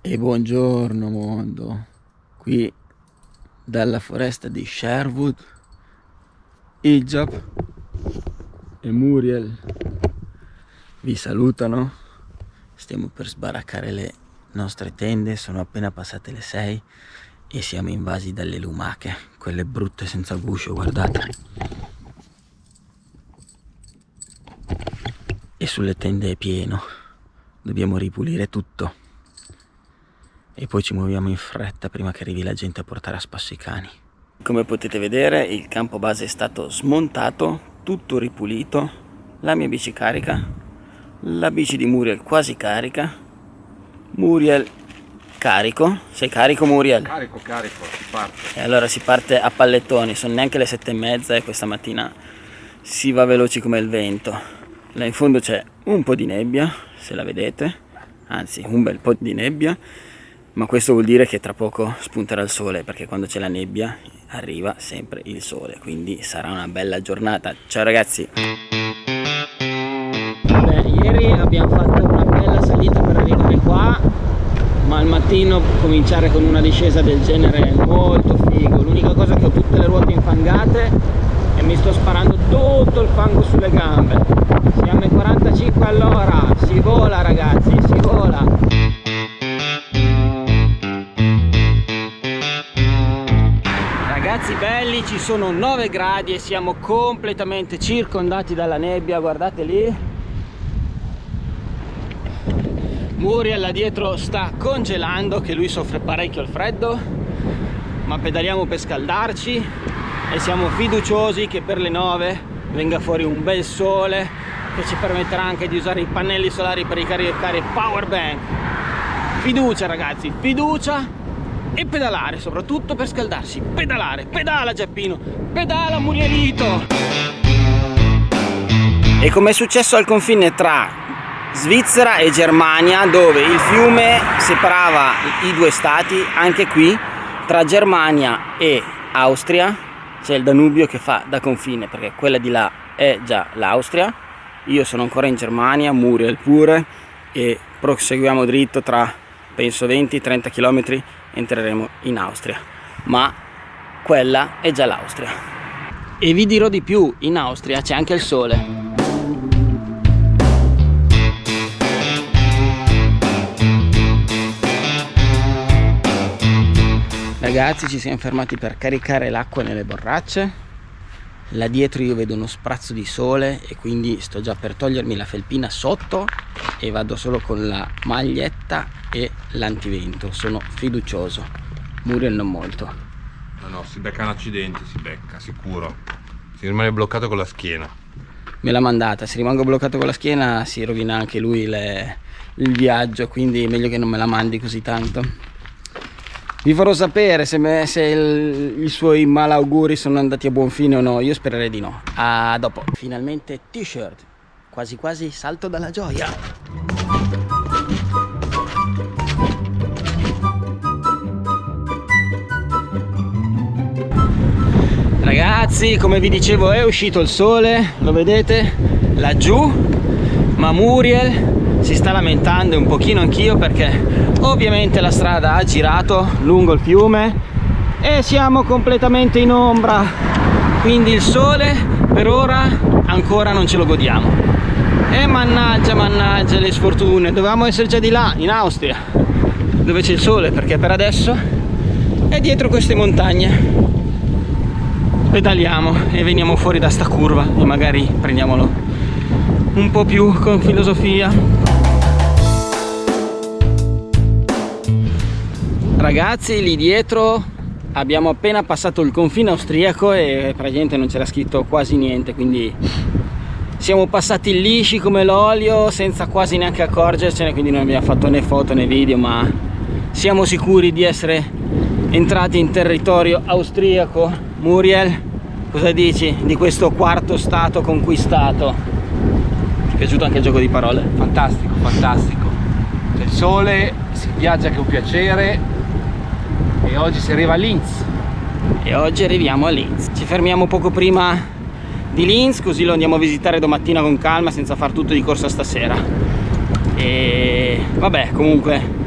E buongiorno mondo, qui dalla foresta di Sherwood, Ijab e Muriel. Vi salutano. Stiamo per sbaraccare le nostre tende, sono appena passate le 6 e siamo invasi dalle lumache, quelle brutte senza guscio, guardate. E sulle tende è pieno, dobbiamo ripulire tutto e poi ci muoviamo in fretta prima che arrivi la gente a portare a spasso i cani. Come potete vedere il campo base è stato smontato, tutto ripulito, la mia bici carica, la bici di Muriel quasi carica, Muriel carico, sei carico Muriel? Carico, carico, si parte. E allora si parte a pallettoni, sono neanche le sette e mezza e questa mattina si va veloci come il vento. Là in fondo c'è un po' di nebbia, se la vedete, anzi un bel po' di nebbia ma questo vuol dire che tra poco spunterà il sole perché quando c'è la nebbia arriva sempre il sole quindi sarà una bella giornata. Ciao ragazzi! Beh, ieri abbiamo fatto una bella salita per arrivare qua ma al mattino cominciare con una discesa del genere è molto figo. L'unica cosa che ho tutte le ruote infangate e mi sto sparando tutto il fango sulle gambe. Siamo ai 45 all'ora. Si vola ragazzi si vola belli ci sono 9 gradi e siamo completamente circondati dalla nebbia guardate lì. Muriel là dietro sta congelando che lui soffre parecchio il freddo ma pedaliamo per scaldarci e siamo fiduciosi che per le 9 venga fuori un bel sole che ci permetterà anche di usare i pannelli solari per ricaricare power bank. Fiducia ragazzi fiducia e pedalare soprattutto per scaldarsi. Pedalare pedala Giappino. Pedala Murielito. E come è successo al confine tra Svizzera e Germania dove il fiume separava i due stati anche qui tra Germania e Austria c'è il Danubio che fa da confine perché quella di là è già l'Austria. Io sono ancora in Germania, Muriel pure e proseguiamo dritto tra penso 20-30 km entreremo in Austria ma quella è già l'Austria. E vi dirò di più in Austria c'è anche il sole. Ragazzi ci siamo fermati per caricare l'acqua nelle borracce. Là dietro io vedo uno sprazzo di sole e quindi sto già per togliermi la felpina sotto e vado solo con la maglietta e l'antivento. Sono fiducioso. Muriel non molto. No no si becca un accidente si becca sicuro. Si rimane bloccato con la schiena. Me l'ha mandata. Se rimango bloccato con la schiena si rovina anche lui le, il viaggio quindi è meglio che non me la mandi così tanto. Vi farò sapere se, me, se il, i suoi malauguri sono andati a buon fine o no. Io spererei di no. A dopo. Finalmente t-shirt. Quasi quasi salto dalla gioia ragazzi come vi dicevo è uscito il sole lo vedete? Laggiù ma Muriel si sta lamentando un pochino anch'io perché ovviamente la strada ha girato lungo il fiume e siamo completamente in ombra. Quindi il sole per ora ancora non ce lo godiamo. E mannaggia mannaggia le sfortune. Dovevamo essere già di là in Austria dove c'è il sole perché per adesso è dietro queste montagne pedaliamo e veniamo fuori da sta curva e magari prendiamolo un po' più con filosofia. Ragazzi lì dietro abbiamo appena passato il confine austriaco e praticamente non c'era scritto quasi niente quindi siamo passati lisci come l'olio senza quasi neanche accorgercene quindi non abbiamo fatto né foto né video ma siamo sicuri di essere entrati in territorio austriaco Muriel cosa dici di questo quarto stato conquistato piaciuto anche il gioco di parole? Fantastico, fantastico. C'è il sole, si viaggia che è un piacere e oggi si arriva a Linz. E oggi arriviamo a Linz. Ci fermiamo poco prima di Linz così lo andiamo a visitare domattina con calma senza far tutto di corsa stasera. E vabbè, comunque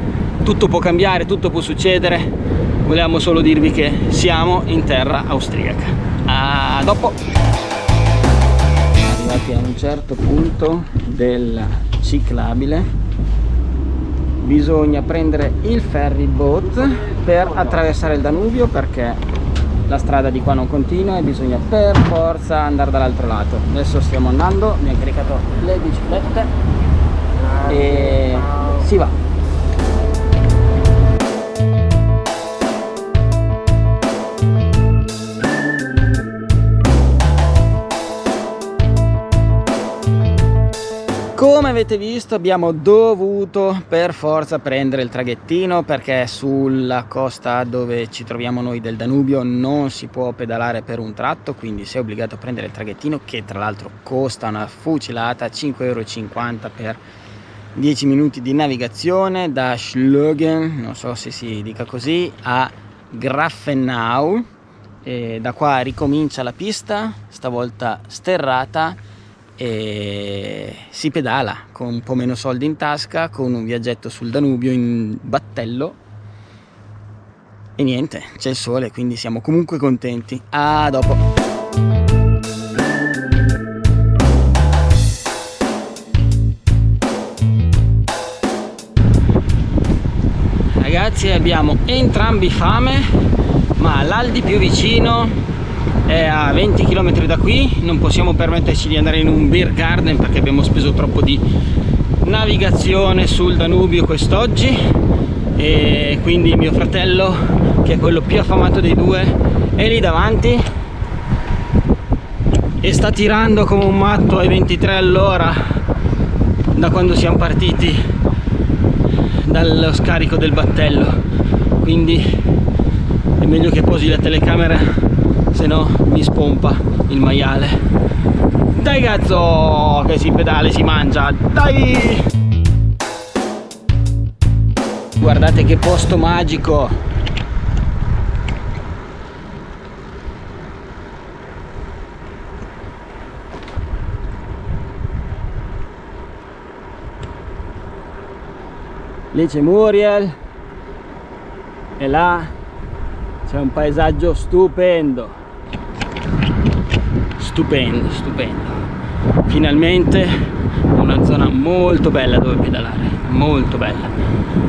tutto può cambiare tutto può succedere. Volevamo solo dirvi che siamo in terra austriaca. A dopo. Arrivati a un certo punto del ciclabile bisogna prendere il ferry boat per attraversare il Danubio perché la strada di qua non continua e bisogna per forza andare dall'altro lato. Adesso stiamo andando abbiamo caricato le biciclette e si va avete visto abbiamo dovuto per forza prendere il traghettino perché sulla costa dove ci troviamo noi del Danubio non si può pedalare per un tratto quindi si è obbligato a prendere il traghettino che tra l'altro costa una fucilata 5,50 euro per 10 minuti di navigazione da Schlögen non so se si dica così a Grafenau. E da qua ricomincia la pista stavolta sterrata e si pedala con un po' meno soldi in tasca, con un viaggetto sul Danubio in battello e niente, c'è il sole quindi siamo comunque contenti. A dopo! Ragazzi abbiamo entrambi fame ma l'Aldi più vicino è a 20 km da qui non possiamo permetterci di andare in un beer garden perché abbiamo speso troppo di navigazione sul Danubio quest'oggi. E quindi mio fratello che è quello più affamato dei due è lì davanti e sta tirando come un matto ai 23 all'ora da quando siamo partiti dallo scarico del battello. Quindi è meglio che posi la telecamera se no mi spompa il maiale. Dai cazzo che si pedale si mangia. Dai! Guardate che posto magico. Lì c'è Muriel. E là c'è un paesaggio stupendo stupendo stupendo finalmente una zona molto bella dove pedalare molto bella.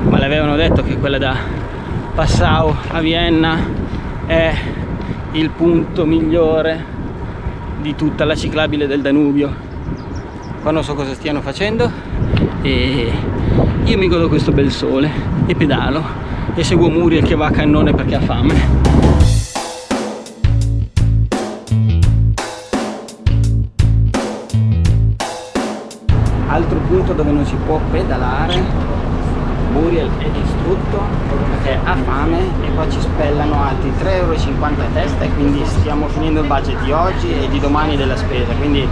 Ma le avevano detto che quella da Passau a Vienna è il punto migliore di tutta la ciclabile del Danubio. Qua non so cosa stiano facendo e io mi godo questo bel sole e pedalo e seguo Muriel che va a cannone perché ha fame punto dove non si può pedalare Muriel è distrutto perché ha fame e poi ci spellano altri 3,50 euro a testa e quindi stiamo finendo il budget di oggi e di domani della spesa. Quindi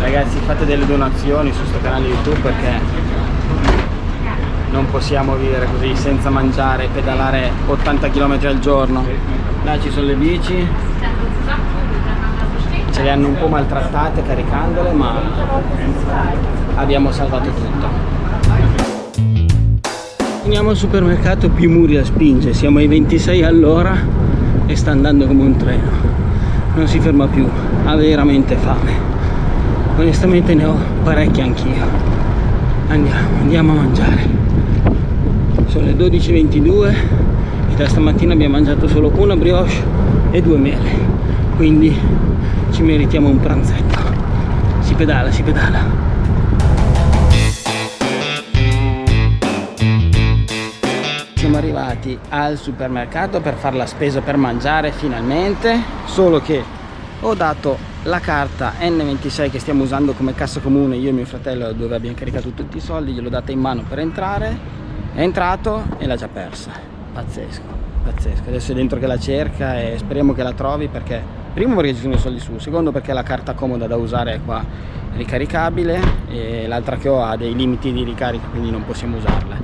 ragazzi fate delle donazioni su questo canale youtube perché non possiamo vivere così senza mangiare e pedalare 80 km al giorno. Là ci sono le bici. Ce le hanno un po' maltrattate caricandole ma abbiamo salvato tutto. Andiamo al supermercato più Muria spinge, siamo ai 26 all'ora e sta andando come un treno. Non si ferma più, ha veramente fame. Onestamente ne ho parecchie anch'io. Andiamo, andiamo a mangiare. Sono le 12.22 e da stamattina abbiamo mangiato solo una brioche e due mele. Quindi ci meritiamo un pranzetto. Si pedala, si pedala arrivati al supermercato per fare la spesa per mangiare finalmente. Solo che ho dato la carta N26 che stiamo usando come cassa comune. Io e mio fratello dove abbiamo caricato tutti i soldi gliel'ho data in mano per entrare. È entrato e l'ha già persa. Pazzesco pazzesco. Adesso è dentro che la cerca e speriamo che la trovi perché primo perché ci sono i soldi su secondo perché la carta comoda da usare è qua ricaricabile e l'altra che ho ha dei limiti di ricarica quindi non possiamo usarla.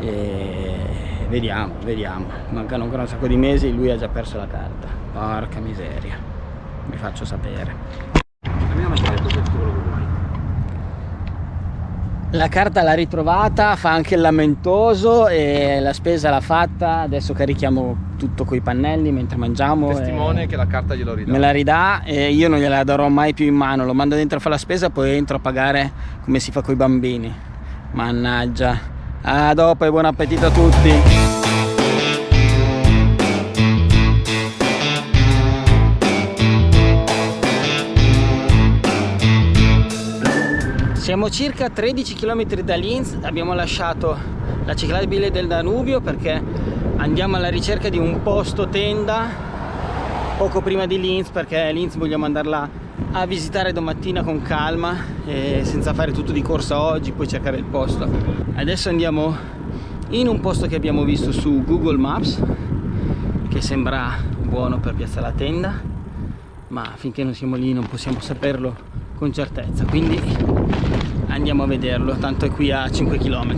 E vediamo, vediamo. Mancano ancora un sacco di mesi, lui ha già perso la carta. Porca miseria. Vi faccio sapere. La carta l'ha ritrovata, fa anche il lamentoso e la spesa l'ha fatta, adesso carichiamo tutto coi pannelli mentre mangiamo. Testimone che la carta glielo ridà. Me la ridà e io non gliela darò mai più in mano, lo mando dentro a fare la spesa poi entro a pagare come si fa coi bambini. Mannaggia. A dopo e buon appetito a tutti. Siamo circa 13 km da Linz, abbiamo lasciato la ciclabile del Danubio perché andiamo alla ricerca di un posto tenda poco prima di Linz perché Linz vogliamo andarla a visitare domattina con calma e senza fare tutto di corsa oggi, poi cercare il posto. Adesso andiamo in un posto che abbiamo visto su Google Maps che sembra buono per piazza la tenda ma finché non siamo lì non possiamo saperlo con certezza. Quindi andiamo a vederlo tanto è qui a 5 km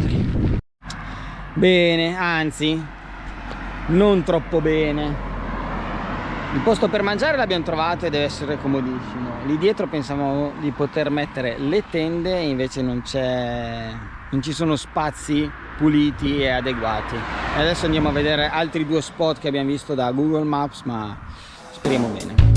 bene anzi non troppo bene il posto per mangiare l'abbiamo trovato e deve essere comodissimo. Lì dietro pensavamo di poter mettere le tende invece non c'è non ci sono spazi puliti e adeguati. E adesso andiamo a vedere altri due spot che abbiamo visto da google maps ma speriamo bene